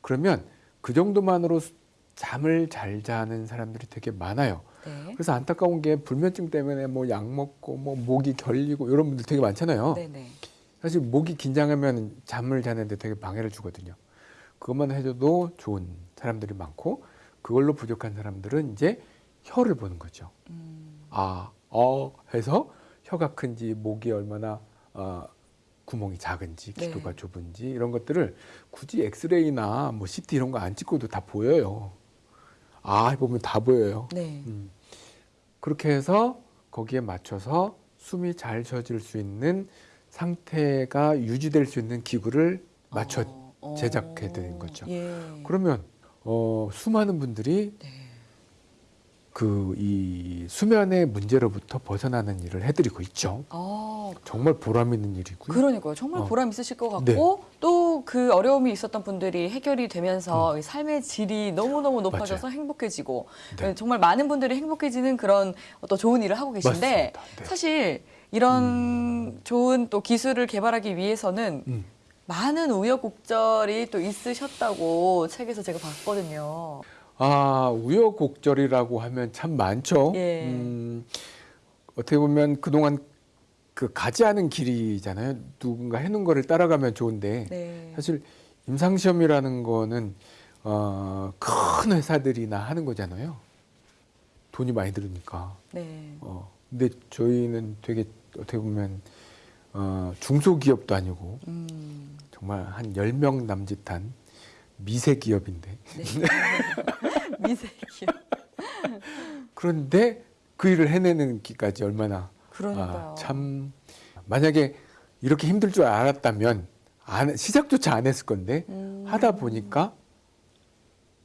그러면 그 정도만으로 수- 잠을 잘 자는 사람들이 되게 많아요. 네. 그래서 안타까운 게 불면증 때문에 뭐 약 먹고 뭐 목이 결리고 이런 분들 되게 많잖아요. 네네. 사실 목이 긴장하면 잠을 자는데 되게 방해를 주거든요. 그것만 해줘도 좋은 사람들이 많고 그걸로 부족한 사람들은 이제 혀를 보는 거죠. 음. 아, 어 해서 혀가 큰지 목이 얼마나 어, 구멍이 작은지 네. 기도가 좁은지 이런 것들을 굳이 엑스레이나 뭐 CT 이런 거 안 찍고도 다 보여요. 아 해보면 다 보여요. 네. 음. 그렇게 해서 거기에 맞춰서 숨이 잘 쉬어질 수 있는 상태가 유지될 수 있는 기구를 맞춰 어, 어. 제작해 드린 거죠. 예. 그러면 어, 수많은 분들이 네. 그 이 수면의 문제로부터 벗어나는 일을 해드리고 있죠. 아, 정말 보람 있는 일이고요. 그러니까요. 정말 어. 보람 있으실 것 네. 같고 또그 어려움이 있었던 분들이 해결이 되면서 이 삶의 질이 너무너무 높아져서 행복해지고 음. 네. 정말 많은 분들이 행복해지는 그런 어떤 좋은 일을 하고 계신데. 네. 사실 이런 좋은 또 기술을 개발하기 위해서는 음. 많은 우여곡절이 또 있으셨다고 책에서 제가 봤거든요. 아 우여곡절이라고 하면 참 많죠. 예. 음, 어떻게 보면 그동안 그 가지 않은 길이잖아요. 누군가 해놓은 거를 따라가면 좋은데 네. 사실 임상 시험이라는 거는 어, 큰 회사들이나 하는 거잖아요. 돈이 많이 들으니까. 네. 어, 근데 저희는 되게 어떻게 보면 어, 중소기업도 아니고 음. 정말 한 10명 남짓한 미세 기업인데 네. 미세기요. 그런데 그 일을 해내는 기까지 얼마나. 아, 참 만약에 이렇게 힘들 줄 알았다면 안, 시작조차 안 했을 건데 음. 하다 보니까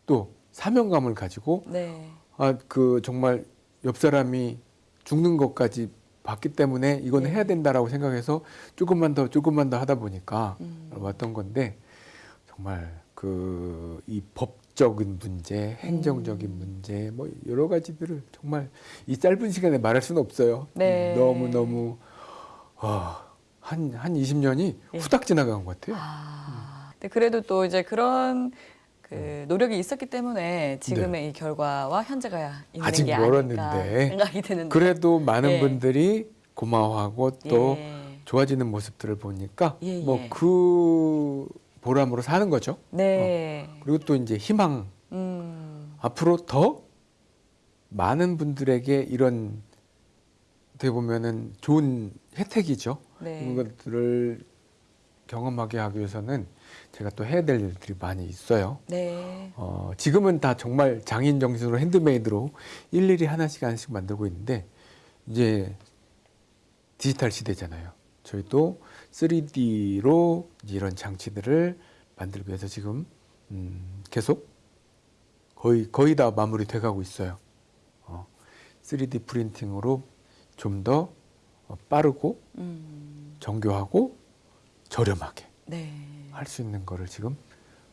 또 사명감을 가지고 네. 아 그 정말 옆 사람이 죽는 것까지 봤기 때문에 이건 네. 해야 된다라고 생각해서 조금만 더 조금만 더 하다 보니까 음. 왔던 건데 정말 그 이 법적인 문제, 행정적인 음. 문제 뭐 여러 가지들을 정말 이 짧은 시간에 말할 수는 없어요. 네. 너무 너무 한한 20년이 예. 후딱 지나간 것 같아요. 아, 근데 그래도 또 이제 그런 그 음. 노력이 있었기 때문에 지금의 이 결과와 현재가 있는 네. 아직 게 멀었는데. 생각이 드는데. 그래도 많은 예. 분들이 고마워하고 또 예. 좋아지는 모습들을 보니까 예, 예. 뭐그 보람으로 사는 거죠. 네. 그리고 또 이제 희망 음. 앞으로 더 많은 분들에게 이런 어떻게 보면은 좋은 혜택이죠. 네. 이런 것들을 경험하게 하기 위해서는 제가 또 해야 될 일들이 많이 있어요. 네. 어, 지금은 다 정말 장인 정신으로 핸드메이드로 일일이 하나씩 하나씩 만들고 있는데 이제 디지털 시대잖아요. 저희도 3D로 이런 장치들을 만들기 위해서 지금 음, 계속 거의 거의 다 마무리 돼가고 있어요. 어, 3D 프린팅으로 좀더 어, 빠르고 음. 정교하고 저렴하게 네. 할수 있는 거를 지금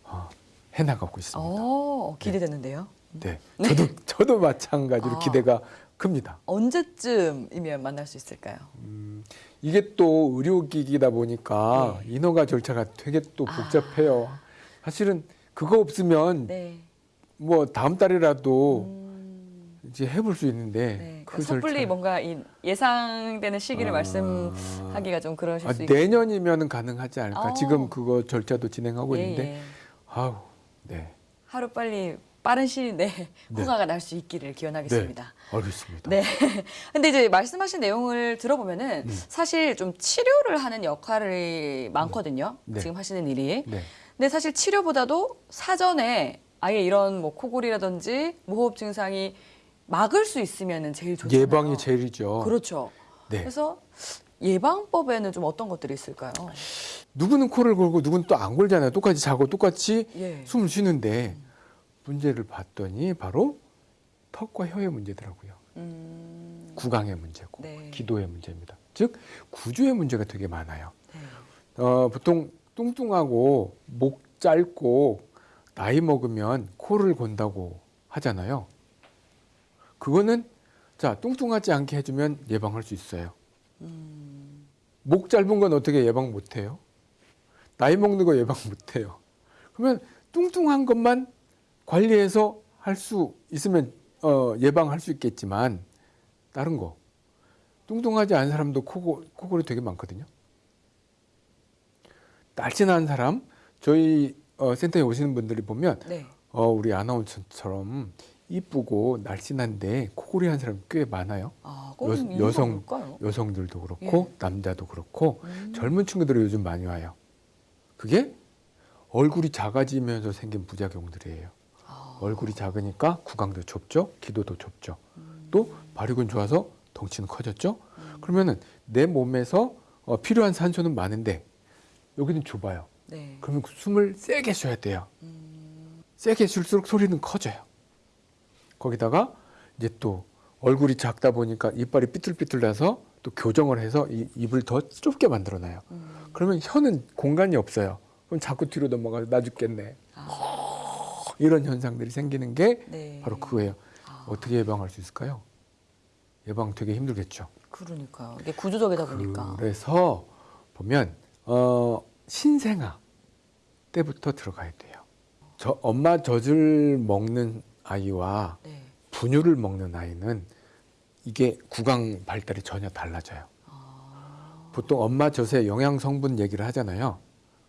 어, 해나가고 있습니다. 어, 기대되는데요. 네, 저도 저도 마찬가지로 아. 기대가 큽니다. 언제쯤이면 만날 수 있을까요? 음, 이게 또 의료기기다 보니까 네. 인허가 절차가 되게 또 아. 복잡해요. 사실은 그거 없으면 네. 뭐 다음 달이라도 음. 이제 해볼 수 있는데 네. 그 섣불리 절차 뭔가 이 예상되는 시기를 아. 말씀하기가 좀 그러실 아, 수 있고. 내년이면 가능하지 않을까. 어. 지금 그거 절차도 진행하고 예, 있는데 예. 아우 네 하루 빨리 빠른 시일 내에 네. 허가가 날 수 있기를 기원하겠습니다. 알겠습니다. 네. 근데 이제 말씀하신 내용을 들어보면은 음. 사실 좀 치료를 하는 역할이 많거든요. 네. 지금 하시는 일이. 네. 근데 사실 치료보다도 사전에 아예 이런 뭐 코골이라든지 무호흡 증상이 막을 수 있으면은 제일 좋잖아요. 예방이 제일이죠. 그렇죠. 네. 그래서 예방법에는 좀 어떤 것들이 있을까요? 누구는 코를 골고 누구는 또 안 골잖아요. 똑같이 자고 똑같이 예. 숨을 쉬는데 문제를 봤더니 바로 턱과 혀의 문제더라고요. 음, 구강의 문제고 네. 기도의 문제입니다. 즉 구조의 문제가 되게 많아요. 네. 어, 보통 뚱뚱하고 목 짧고 나이 먹으면 코를 곤다고 하잖아요. 그거는 자 뚱뚱하지 않게 해주면 예방할 수 있어요. 음, 목 짧은 건 어떻게 예방 못해요? 나이 먹는 거 예방 못해요. 그러면 뚱뚱한 것만 관리해서 할 수 있으면 어, 예방할 수 있겠지만 다른 거 뚱뚱하지 않은 사람도 코고, 코골이 되게 많거든요. 날씬한 사람 저희 어, 센터에 오시는 분들이 보면 네. 어, 우리 아나운서처럼 이쁘고 날씬한데 코골이 한 사람 꽤 많아요. 아, 여- 뭘까요? 여성들도 그렇고 예. 남자도 그렇고 음. 젊은 친구들이 요즘 많이 와요. 그게 얼굴이 작아지면서 생긴 부작용들이에요. 아, 얼굴이 작으니까 구강도 좁죠, 기도도 좁죠. 음. 또 발육은 좋아서 덩치는 커졌죠. 그러면은 내 몸에서 어, 필요한 산소는 많은데 여기는 좁아요. 네. 그러면 그 숨을 세게 쉬어야 돼요. 음, 세게 쉴수록 소리는 커져요. 거기다가 이제 또 얼굴이 작다 보니까 이빨이 삐뚤삐뚤 나서 또 교정을 해서 이 입을 더 좁게 만들어 놔요. 음. 그러면 혀는 공간이 없어요. 그럼 자꾸 뒤로 넘어가서 나 죽겠네. 아, 이런 현상들이 생기는 게 네. 바로 그거예요. 아, 어떻게 예방할 수 있을까요? 예방 되게 힘들겠죠. 그러니까요. 이게 구조적이다 보니까. 그래서 보면 어, 신생아 때부터 들어가야 돼요. 저 엄마 젖을 먹는 아이와 네. 분유를 먹는 아이는 이게 구강 발달이 전혀 달라져요. 아, 보통 엄마 젖의 영양 성분 얘기를 하잖아요.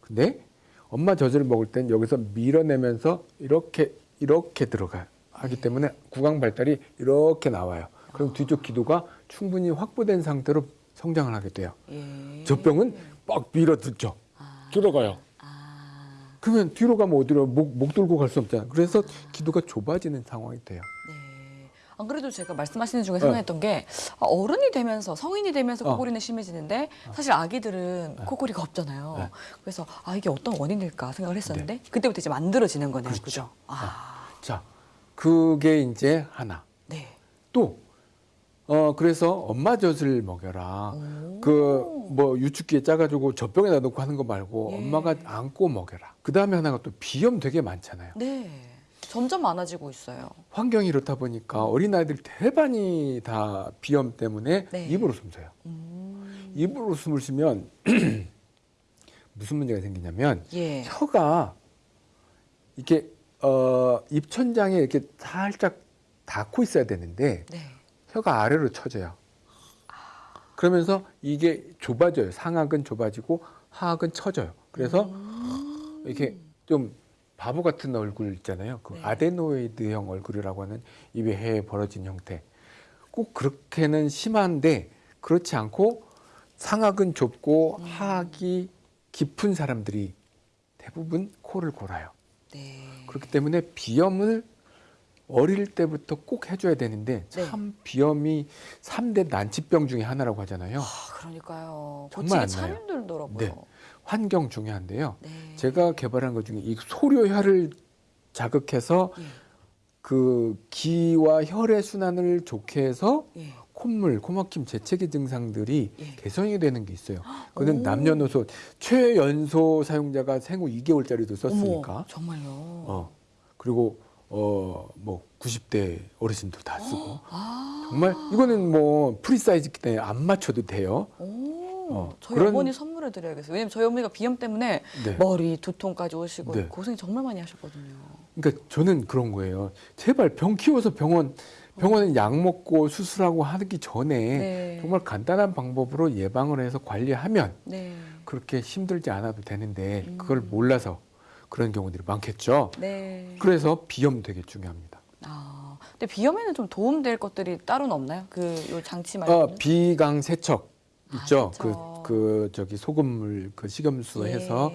근데 엄마 젖을 먹을 땐 여기서 밀어내면서 이렇게 이렇게 들어가요. 하기 때문에 구강 발달이 이렇게 나와요. 그럼 뒤쪽 기도가 충분히 확보된 상태로 성장을 하게 돼요. 예. 젖병은 빡 밀어듣죠. 아, 들어가요. 아, 그러면 뒤로 가면 어디로 목, 목 들고 갈 수 없잖아요. 그래서 기도가 좁아지는 상황이 돼요. 네. 안 그래도 제가 말씀하시는 중에 어. 생각했던 게 아, 어른이 되면서 성인이 되면서 어. 코골이는 심해지는데 사실 아기들은 코골이가 없잖아요. 네. 그래서 아 이게 어떤 원인일까 생각을 했었는데 그때부터 이제 만들어지는 거네요. 그렇죠. 그죠? 아, 자, 그게 이제 하나. 네. 또, 어, 그래서 엄마 젖을 먹여라. 오. 그, 뭐, 유축기에 짜가지고 젖병에다 넣고 하는 거 말고 예. 엄마가 안고 먹여라. 그 다음에 하나가 또 비염 되게 많잖아요. 네. 점점 많아지고 있어요. 환경이 이렇다 보니까 어린아이들 대반이 다 비염 때문에 네. 입으로 숨 쉬어요. 음. 입으로 숨을 쉬면 무슨 문제가 생기냐면 예. 혀가 이렇게 어, 입천장에 이렇게 살짝 닿고 있어야 되는데 네. 혀가 아래로 쳐져요. 그러면서 이게 좁아져요. 상악은 좁아지고 하악은 처져요. 그래서 음. 이렇게 좀 바보 같은 얼굴 있잖아요. 그 네. 아데노이드형 얼굴이라고 하는 입에 해 벌어진 형태. 꼭 그렇게는 심한데 그렇지 않고 상악은 좁고 음. 하악이 깊은 사람들이 대부분 코를 골아요. 네. 그렇기 때문에 비염을 어릴 때부터 꼭 해줘야 되는데 네. 참 비염이 삼대 난치병 중에 하나라고 하잖아요. 아, 그러니까요. 정말 안참 나요. 힘들더라고요. 네. 환경 중요한데요. 네. 제가 개발한 것 중에 이 소료혈을 자극해서 예. 그 기와 혈의 순환을 좋게 해서 예. 콧물, 코막힘, 재채기 증상들이 예. 개선이 되는 게 있어요. 그는 오. 남녀노소 최연소 사용자가 생후 2개월짜리도 썼으니까. 어머, 정말요. 어. 그리고 어뭐 90대 어르신도 다 쓰고. 아. 정말 이거는 뭐 free size기 때문에 안 맞춰도 돼요. 오, 어, 저희 그런- 어머니 선물해 드려야겠어요. 왜냐면 저희 어머니가 비염 때문에 네. 머리 두통까지 오시고 네. 고생 정말 많이 하셨거든요. 그러니까 저는 그런 거예요. 제발 병 키워서 병원 병원에 약 먹고 수술하고 하기 전에 네. 정말 간단한 방법으로 예방을 해서 관리하면 네. 그렇게 힘들지 않아도 되는데 음. 그걸 몰라서 그런 경우들이 많겠죠. 네. 그래서 비염 되게 중요합니다. 아, 근데 비염에는 좀 도움될 것들이 따로는 없나요? 그 요 장치 말고. 어, 비강 세척 있죠. 아, 그, 세척. 그 저기 소금물 그 식염수 예. 해서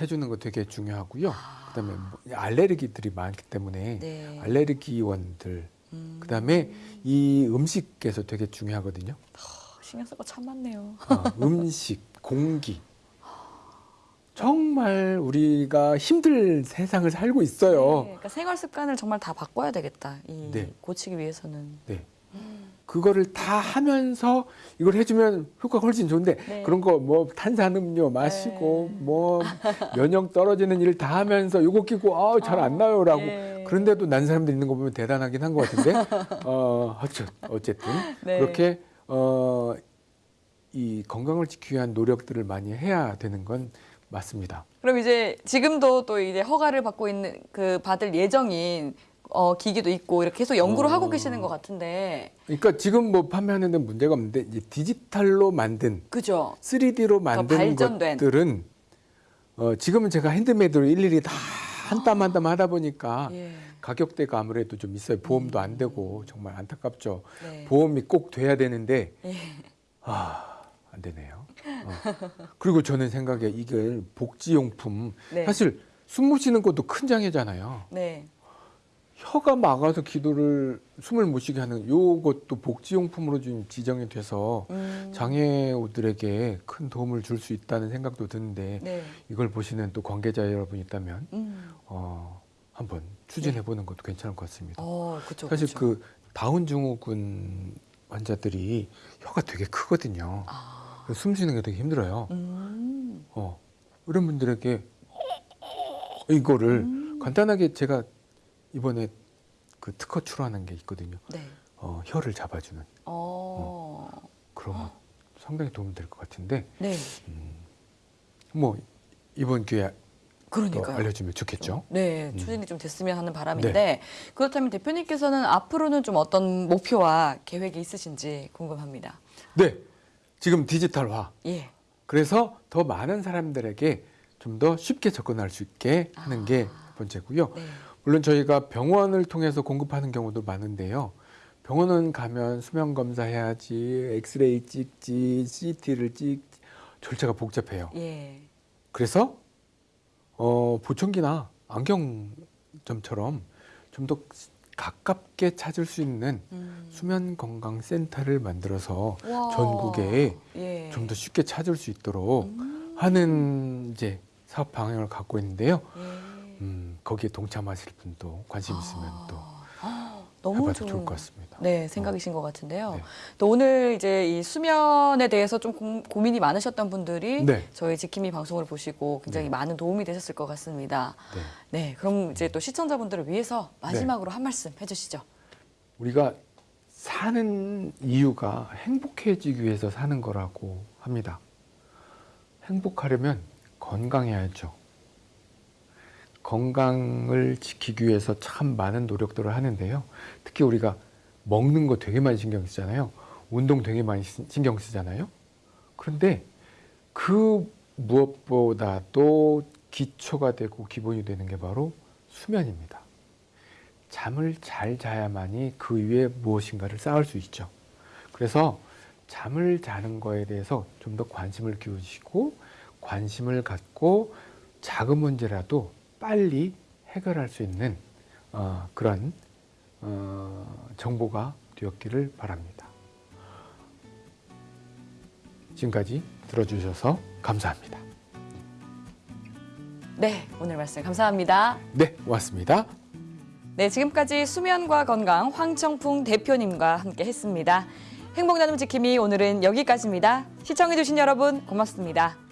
해주는 거 되게 중요하고요. 아. 그다음에 뭐 알레르기들이 많기 때문에 네. 알레르기원들 음. 그다음에 이 음식에서 되게 중요하거든요. 신경 쓸 거 참 많네요. 어, 음식, 공기. 정말 우리가 힘들 세상을 살고 있어요. 네, 그러니까 생활 습관을 정말 다 바꿔야 되겠다. 이 네. 고치기 위해서는. 네. 그거를 다 하면서 이걸 해주면 효과가 훨씬 좋은데 네. 그런 거 뭐 탄산음료 마시고 네. 뭐 면역 떨어지는 일 다 하면서 요거 끼고 아잘안 나요라고 예. 그런데도 난 사람들 있는 거 보면 대단하긴 한 것 같은데 어 어쨌 어쨌든 네. 그렇게 어 이 건강을 지키기 위한 노력들을 많이 해야 되는 건 맞습니다. 그럼 이제 지금도 또 이제 허가를 받고 있는 그 받을 예정인 어, 기기도 있고 이렇게 계속 연구를 어. 하고 계시는 것 같은데. 그러니까 지금 뭐 판매하는 데는 문제가 없는데 이제 디지털로 만든 그죠? 3D로 만든. 것들은 어, 지금은 제가 핸드메이드로 일일이 다 한 땀 한땀 하다 보니까 예. 가격대가 아무래도 좀 있어요. 보험도 안 되고 정말 안타깝죠. 네. 보험이 꼭 돼야 되는데 예. 아, 안 되네요. 어. 그리고 저는 생각에 이게 복지용품 네. 사실 숨 못 쉬는 것도 큰 장애잖아요. 네. 혀가 막아서 기도를 숨을 못 쉬게 하는 요것도 복지용품으로 좀 지정이 돼서 음. 장애우들에게 큰 도움을 줄 수 있다는 생각도 드는데 네. 이걸 보시는 또 관계자 여러분 있다면 음. 어, 한번 추진해 보는 것도 괜찮을 것 같습니다. 어, 그렇죠. 사실 그 다운 증후군 환자들이 혀가 되게 크거든요. 아. 그래서 숨 쉬는 게 되게 힘들어요. 음. 어, 이런 분들에게 이거를 음. 간단하게 제가 이번에 그 특허 출원한 게 있거든요. 네. 어, 혀를 잡아주는 어. 그런 거 상당히 도움이 될것 같은데 네. 뭐 이번 기회에 또 그러니까요. 알려주면 좋겠죠. 네, 음. 추진이 좀 됐으면 하는 바람인데 그렇다면 대표님께서는 앞으로는 좀 어떤 목표와 계획이 있으신지 궁금합니다. 네, 지금 디지털화. 예. 그래서 더 많은 사람들에게 좀 더 쉽게 접근할 수 있게 하는 게 아. 번째고요. 네. 물론 저희가 병원을 통해서 공급하는 경우도 많은데요. 병원은 가면 수면 검사해야지, 엑스레이 찍지, CT를 찍지 절차가 복잡해요. 예. 그래서 어, 보청기나 안경점처럼 좀 더 가깝게 찾을 수 있는 음. 수면 건강 센터를 만들어서 와. 전국에 예. 좀더 쉽게 찾을 수 있도록 음. 하는 이제 사업 방향을 갖고 있는데요. 예. 음, 거기에 동참하실 분도 관심 있으면 또 아, 너무 좋은 좋을 것 같습니다. 네, 생각이신 것 같은데요. 네. 또 오늘 이제 이 수면에 대해서 좀 고, 고민이 많으셨던 분들이 네. 저희 지킴이 방송을 보시고 굉장히 네. 많은 도움이 되셨을 것 같습니다. 네. 네, 그럼 이제 또 시청자분들을 위해서 마지막으로 한 말씀 해주시죠. 우리가 사는 이유가 행복해지기 위해서 사는 거라고 합니다. 행복하려면 건강해야죠. 건강을 지키기 위해서 참 많은 노력들을 하는데요. 특히 우리가 먹는 거 되게 많이 신경 쓰잖아요. 운동 되게 많이 시- 신경 쓰잖아요. 그런데 그 무엇보다도 기초가 되고 기본이 되는 게 바로 수면입니다. 잠을 잘 자야만이 그 위에 무엇인가를 쌓을 수 있죠. 그래서 잠을 자는 거에 대해서 좀 더 관심을 기울이시고 관심을 갖고 작은 문제라도 빨리 해결할 수 있는 어, 그런 어, 정보가 되었기를 바랍니다. 지금까지 들어주셔서 감사합니다. 네, 오늘 말씀 감사합니다. 네, 고맙습니다. 네, 지금까지 수면과 건강 황청풍 대표님과 함께 했습니다. 행복 나눔 지킴이 오늘은 여기까지입니다. 시청해주신 여러분 고맙습니다.